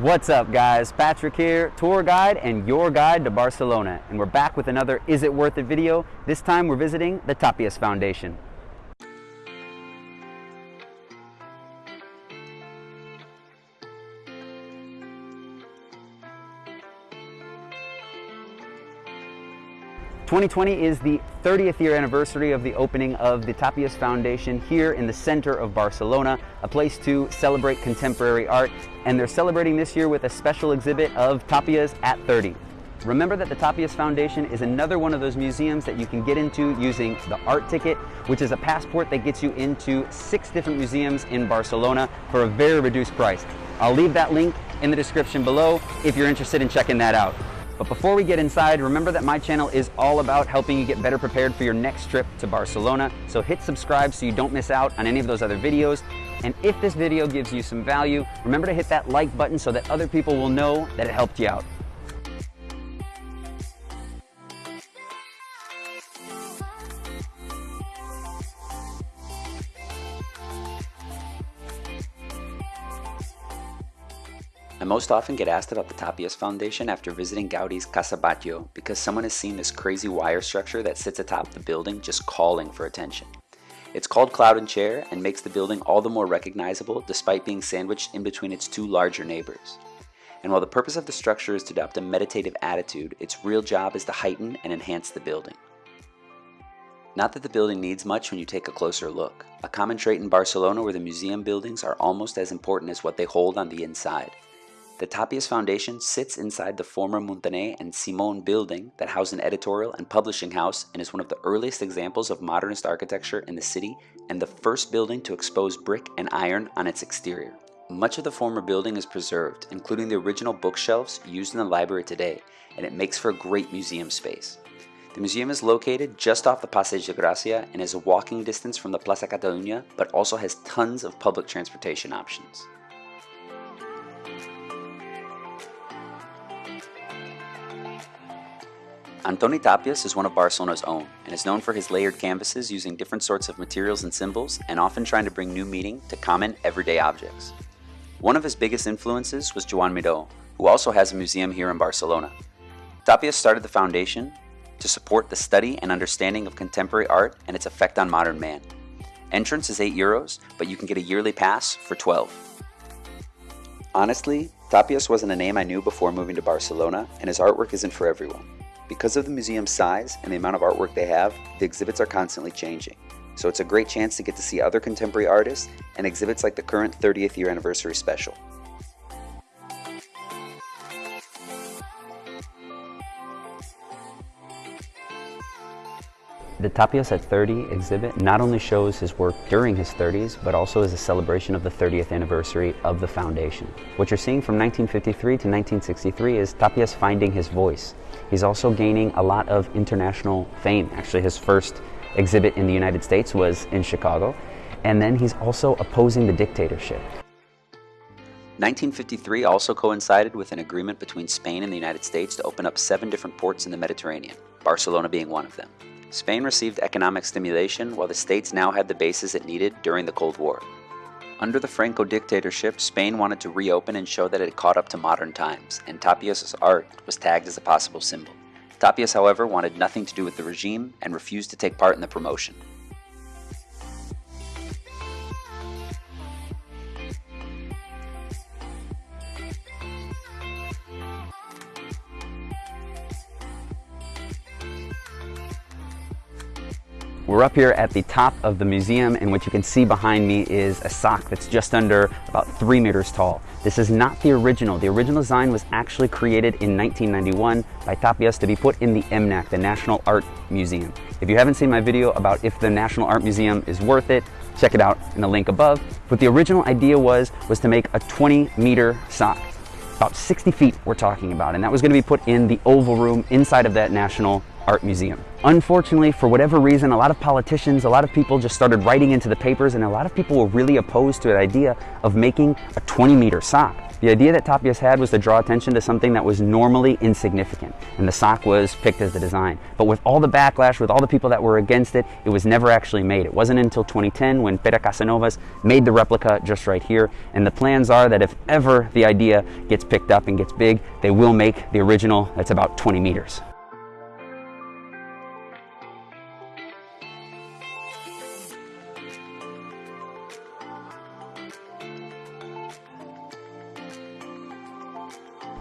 What's up guys? Patrick here, tour guide and your guide to Barcelona. And we're back with another Is It Worth It video. This time we're visiting the Tàpies Foundation. 2020 is the 30th year anniversary of the opening of the Tàpies Foundation here in the center of Barcelona, a place to celebrate contemporary art. And they're celebrating this year with a special exhibit of Tàpies at 30. Remember that the Tàpies Foundation is another one of those museums that you can get into using the art ticket, which is a passport that gets you into six different museums in Barcelona for a very reduced price. I'll leave that link in the description below if you're interested in checking that out. But before we get inside, remember that my channel is all about helping you get better prepared for your next trip to Barcelona. So hit subscribe so you don't miss out on any of those other videos. And if this video gives you some value, remember to hit that like button so that other people will know that it helped you out. I most often get asked about the Tàpies Foundation after visiting Gaudi's Casa Batlló because someone has seen this crazy wire structure that sits atop the building just calling for attention. It's called Cloud and Chair and makes the building all the more recognizable despite being sandwiched in between its two larger neighbors. And while the purpose of the structure is to adopt a meditative attitude, its real job is to heighten and enhance the building. Not that the building needs much when you take a closer look. A common trait in Barcelona where the museum buildings are almost as important as what they hold on the inside. The Tàpies Foundation sits inside the former Montaner and Simon building that housed an editorial and publishing house and is one of the earliest examples of modernist architecture in the city and the first building to expose brick and iron on its exterior. Much of the former building is preserved, including the original bookshelves used in the library today, and it makes for a great museum space. The museum is located just off the Passeig de Gracia and is a walking distance from the Plaza Catalunya, but also has tons of public transportation options. Antoni Tàpies is one of Barcelona's own and is known for his layered canvases using different sorts of materials and symbols and often trying to bring new meaning to common everyday objects. One of his biggest influences was Joan Miró, who also has a museum here in Barcelona. Tàpies started the foundation to support the study and understanding of contemporary art and its effect on modern man. Entrance is 8 euros, but you can get a yearly pass for 12. Honestly, Tàpies wasn't a name I knew before moving to Barcelona, and his artwork isn't for everyone. Because of the museum's size and the amount of artwork they have, the exhibits are constantly changing. So it's a great chance to get to see other contemporary artists and exhibits like the current 30th year anniversary special. The Tàpies at 30 exhibit not only shows his work during his 30s, but also is a celebration of the 30th anniversary of the foundation. What you're seeing from 1953 to 1963 is Tàpies finding his voice. He's also gaining a lot of international fame. Actually, his first exhibit in the United States was in Chicago. And then he's also opposing the dictatorship. 1953 also coincided with an agreement between Spain and the United States to open up seven different ports in the Mediterranean, Barcelona being one of them. Spain received economic stimulation while the states now had the bases it needed during the Cold War. Under the Franco dictatorship, Spain wanted to reopen and show that it caught up to modern times, and Tàpies' art was tagged as a possible symbol. Tàpies, however, wanted nothing to do with the regime and refused to take part in the promotion. We're up here at the top of the museum and what you can see behind me is a sock that's just under about three meters tall. This is not the original. The original design was actually created in 1991 by Tàpies to be put in the MNAC, the National Art Museum. If you haven't seen my video about if the National Art Museum is worth it, check it out in the link above. What the original idea was, was to make a 20 meter sock. About 60 feet we're talking about, and that was gonna be put in the oval room inside of that National art museum. Unfortunately, for whatever reason, a lot of politicians, a lot of people just started writing into the papers and a lot of people were really opposed to the idea of making a 20 meter sock. The idea that Tàpies had was to draw attention to something that was normally insignificant, and the sock was picked as the design. But with all the backlash, with all the people that were against it, it was never actually made. It wasn't until 2010 when Pere Casanovas made the replica just right here, and the plans are that if ever the idea gets picked up and gets big, they will make the original that's about 20 meters.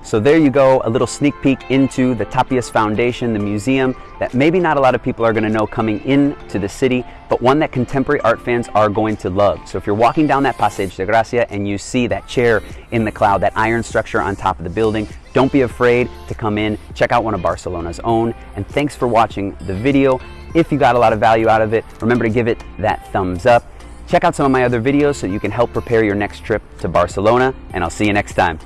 So there you go, a little sneak peek into the Tàpies Foundation, the museum that maybe not a lot of people are gonna know coming into the city, but one that contemporary art fans are going to love. So if you're walking down that Passeig de Gracia and you see that chair in the cloud, that iron structure on top of the building, don't be afraid to come in, check out one of Barcelona's own, and thanks for watching the video. If you got a lot of value out of it, remember to give it that thumbs up. Check out some of my other videos so you can help prepare your next trip to Barcelona, and I'll see you next time.